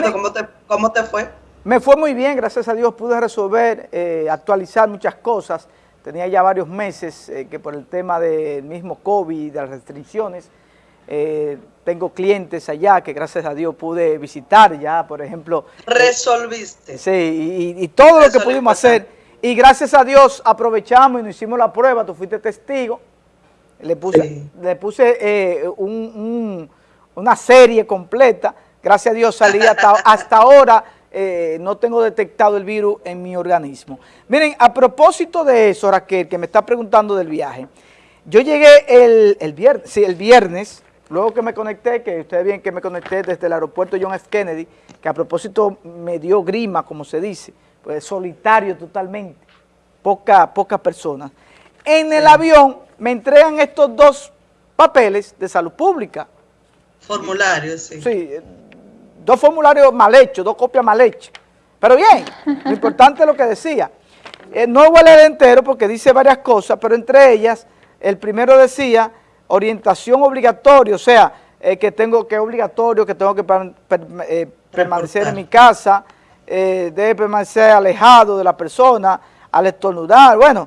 Roberto, ¿cómo, te, ¿cómo te fue? Me fue muy bien, gracias a Dios pude resolver, eh, actualizar muchas cosas. Tenía ya varios meses eh, que por el tema del mismo COVID, de las restricciones, eh, tengo clientes allá que gracias a Dios pude visitar ya, por ejemplo. Resolviste. sí, y, todo lo que pudimos hacer. Y gracias a Dios aprovechamos y nos hicimos la prueba, tú fuiste testigo. Le puse, le puse una serie completa. Gracias a Dios salí hasta, hasta ahora eh, no tengo detectado el virus en mi organismo. Miren, a propósito de eso, Raquel, que me está preguntando del viaje, yo llegué el, viernes, sí, el viernes, luego que me conecté, que ustedes ven que me conecté desde el aeropuerto John F. Kennedy, que a propósito me dio grima, como se dice, pues solitario totalmente, pocas poca personas. En el avión me entregan estos dos papeles de salud pública. Formularios, sí. Sí, dos formularios mal hechos, dos copias mal hechas. Pero bien, lo importante es lo que decía. Eh, no voy a leer entero porque dice varias cosas, pero entre ellas, el primero decía orientación obligatoria, o sea, eh, que tengo que obligatorio, que tengo que eh, permanecer en mi casa, debe permanecer alejado de la persona, al estornudar, bueno,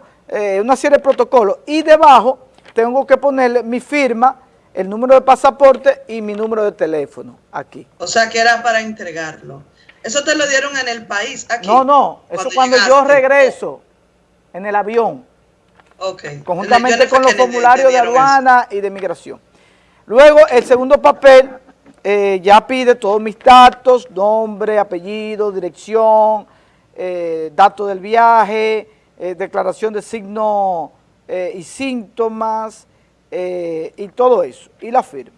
una serie de protocolos. Y debajo tengo que ponerle mi firma, el número de pasaporte y mi número de teléfono aquí. O sea, que era para entregarlo. ¿Eso te lo dieron en el país, aquí? No, no, eso cuando yo regreso en el avión. Ok. Conjuntamente con los formularios de aduana y de migración. Luego, el segundo papel eh, ya pide todos mis datos, nombre, apellido, dirección, eh, datos del viaje, eh, declaración de signo y síntomas, eh, y todo eso, y la firma.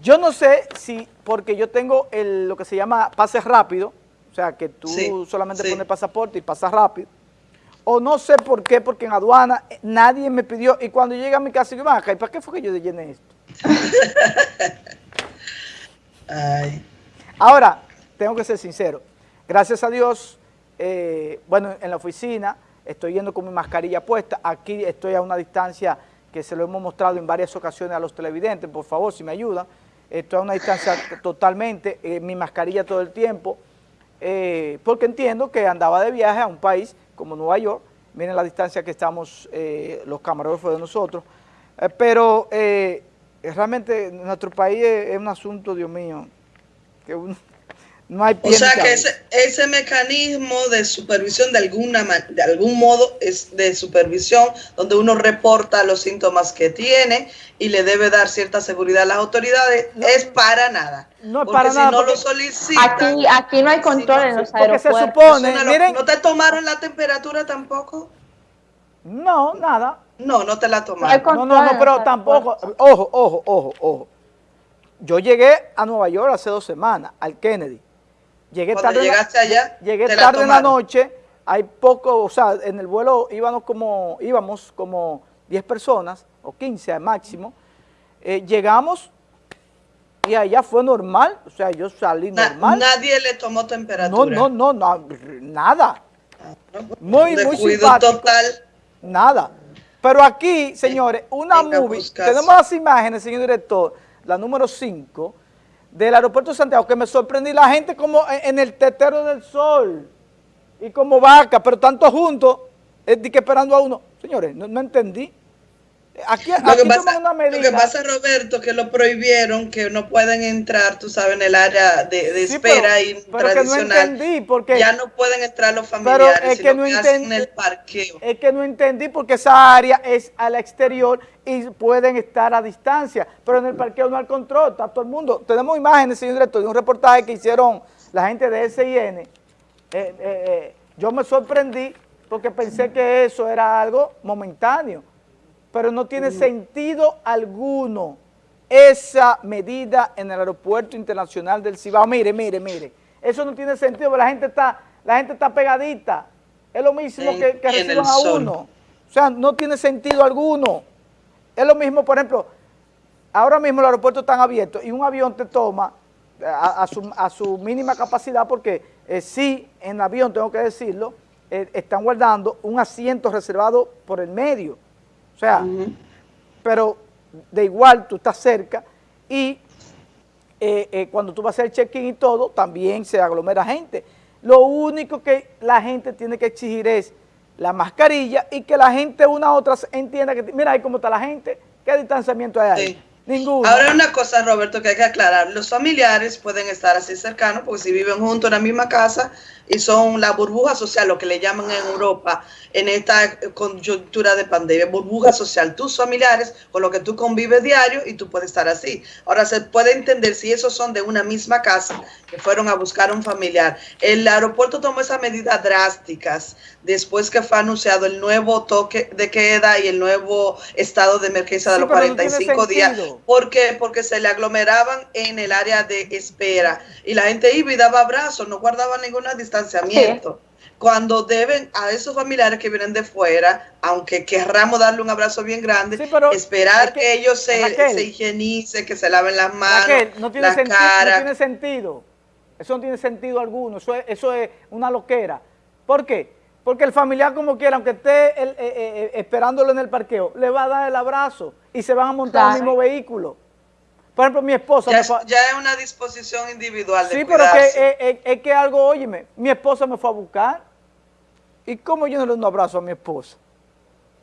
Yo no sé si, porque yo tengo el, lo que se llama pase rápido, o sea, que tú solamente pones pasaporte y pasas rápido, o no sé por qué, porque en aduana eh, nadie me pidió, y cuando llega a mi casa, yo, acá, ¿y para qué fue que yo llené esto? Ahora, tengo que ser sincero, gracias a Dios, eh, bueno, en la oficina estoy yendo con mi mascarilla puesta, aquí estoy a una distancia que se lo hemos mostrado en varias ocasiones a los televidentes, por favor, si me ayudan. Esto es una distancia totalmente, eh, mi mascarilla todo el tiempo, eh, porque entiendo que andaba de viaje a un país como Nueva York, miren la distancia que estamos eh, los camarógrafos de nosotros, pero realmente nuestro país es, es, un asunto, Dios mío, que uno o sea que ese, mecanismo de supervisión de alguna de algún modo es de supervisión donde uno reporta los síntomas que tiene y le debe dar cierta seguridad a las autoridades es para nada. No es para si nada. no lo solicitan. Aquí, aquí no hay control en los aeropuertos. Porque se supone, miren, ¿No te tomaron la temperatura tampoco? No, nada. No, no te la tomaron. No, no, no, pero tampoco. Ojo, ojo, ojo, ojo. Yo llegué a Nueva York hace dos semanas, al Kennedy. Llegué tarde llegaste allá, llegué tarde en la noche, hay poco, o sea, en el vuelo íbamos como, íbamos como 10 personas, o 15 al máximo, eh, llegamos y allá fue normal, o sea, yo salí normal. Nadie le tomó temperatura. No, no, no, nada. Ah, muy, muy simpático. total. Nada. Pero aquí, señores, una movie, tenemos las imágenes, señor director, la número 5, del aeropuerto de Santiago que me sorprendí la gente como en el tetero del sol y como vaca, pero tanto juntos, es que esperando a uno. Señores, no, entendí. Aquí, lo que pasa, una medida. Lo que pasa, Roberto, que lo prohibieron, que no pueden entrar, tú sabes, en el área de, espera y tradicional. no entendí porque, ya no pueden entrar los familiares, pero es que no entendí, en el parqueo. Es que no entendí porque esa área es al exterior y pueden estar a distancia, pero en el parqueo no hay control, está todo el mundo. Tenemos imágenes, señor director, de un reportaje que hicieron la gente de SIN. Eh, eh, eh, yo me sorprendí porque pensé que eso era algo momentáneo, pero no tiene sentido alguno esa medida en el aeropuerto internacional del Cibao. Mire, mire, mire, eso no tiene sentido, la gente está, la gente está pegadita, es lo mismo que, que reciban a uno. O sea, no tiene sentido alguno. Es lo mismo, por ejemplo, ahora mismo los aeropuertos están abiertos y un avión te toma a, su, mínima capacidad porque eh, sí, en avión, tengo que decirlo, eh, están guardando un asiento reservado por el medio. O sea, pero de igual tú estás cerca y eh, eh, cuando tú vas a hacer check-in y todo, también se aglomera gente. Lo único que la gente tiene que exigir es la mascarilla y que la gente una a otra entienda que, mira ahí cómo está la gente, qué distanciamiento hay ahí. Ninguno. Ahora una cosa, Roberto, que hay que aclarar. Los familiares pueden estar así cercanos porque si viven juntos en la misma casa y son la burbuja social, lo que le llaman en Europa, en esta coyuntura de pandemia, burbuja social, tus familiares con lo que tú convives diario y tú puedes estar así. Ahora se puede entender si esos son de una misma casa que fueron a buscar un familiar. El aeropuerto tomó esas medidas drásticas después que fue anunciado el nuevo toque de queda y el nuevo estado de emergencia de los 45 días. ¿Por qué? Porque se le aglomeraban en el área de espera y la gente iba y daba abrazos, no guardaba ninguna distancia distanciamiento. Cuando deben a esos familiares que vienen de fuera, aunque querramos darle un abrazo bien grande, esperar que, ellos se, se, higienicen, que se laven las manos, no tiene la cara. No tiene sentido. Eso no tiene sentido alguno. Eso es, eso es una loquera. ¿Por qué? Porque el familiar como quiera, aunque esté eh, eh, eh, esperándolo en el parqueo, le va a dar el abrazo y se van a montar en el mismo vehículo. Por ejemplo, mi esposa... Ya, ya es una disposición individual de Sí, pero que, es, que algo, óyeme, mi esposa me fue a buscar. ¿Y cómo yo no le doy un abrazo a mi esposa?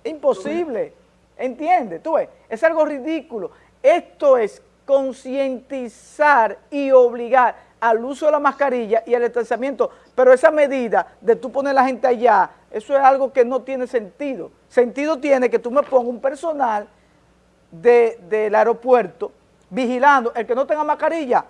Imposible. ¿Entiendes? Tú ves, es algo ridículo. Esto es concientizar y obligar al uso de la mascarilla y al distanciamiento, pero esa medida de tú poner a la gente allá, eso es algo que no tiene sentido. Sentido tiene que tú me pongas un personal del aeropuerto vigilando, el que no tenga mascarilla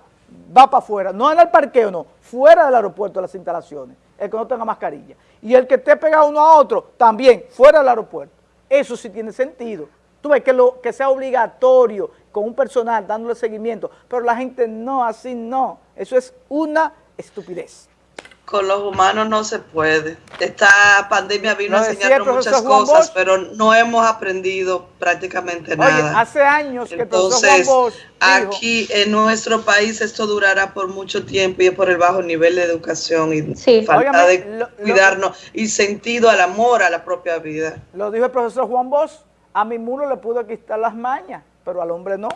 va para afuera, no en el parqueo, no, fuera del aeropuerto de las instalaciones, el que no tenga mascarilla. Y el que esté pegado uno a otro, también, fuera del aeropuerto. Eso sí tiene sentido. Tú ves que, lo, que sea obligatorio con un personal dándole seguimiento, pero la gente no, así no. Eso es una estupidez. Con los humanos no se puede. Esta pandemia vino a enseñarnos muchas cosas, pero no hemos aprendido prácticamente nada. hace años que Entonces, aquí en nuestro país esto durará por mucho tiempo y es por el bajo nivel de educación y falta de cuidarnos y sentido al amor a la propia vida. Lo dijo el profesor Juan Bosch, a mi mulo le pudo quitar las mañas, pero al hombre no.